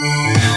Bye.